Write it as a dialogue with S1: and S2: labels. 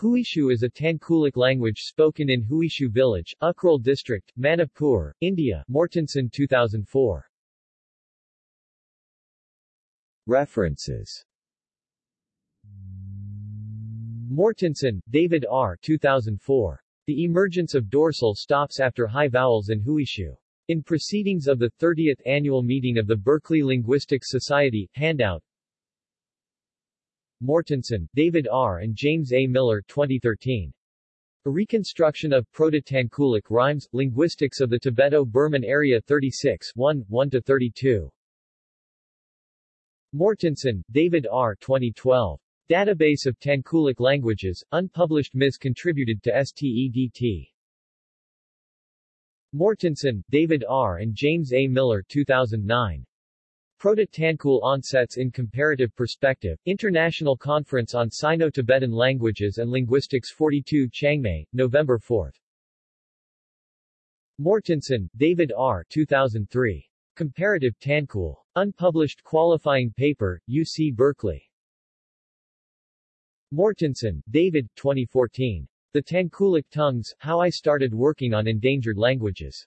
S1: Huishu is a Tangkhulic language spoken in Huishu village, Ukhrul district, Manipur, India Mortensen 2004.
S2: References
S1: Mortensen, David R. 2004. The emergence of dorsal stops after high vowels in Huishu. In Proceedings of the 30th Annual Meeting of the Berkeley Linguistics Society, handout Mortensen, David R. and James A. Miller 2013. A reconstruction of Proto-Tangkhulic rhymes, linguistics of the Tibeto-Burman area 36 1, 1-32. Mortensen, David R. 2012. Database of Tangkhulic languages, unpublished Ms. contributed to STEDT. Mortensen, David R. and James A. Miller 2009. Proto-Tangkhul Onsets in Comparative Perspective, International Conference on Sino-Tibetan Languages and Linguistics 42 Chiangmai, November 4. Mortensen, David R. 2003. Comparative Tangkhul. Unpublished qualifying paper, UC Berkeley. Mortensen, David 2014. The Tangkhulic Tongues, How I Started Working on Endangered Languages.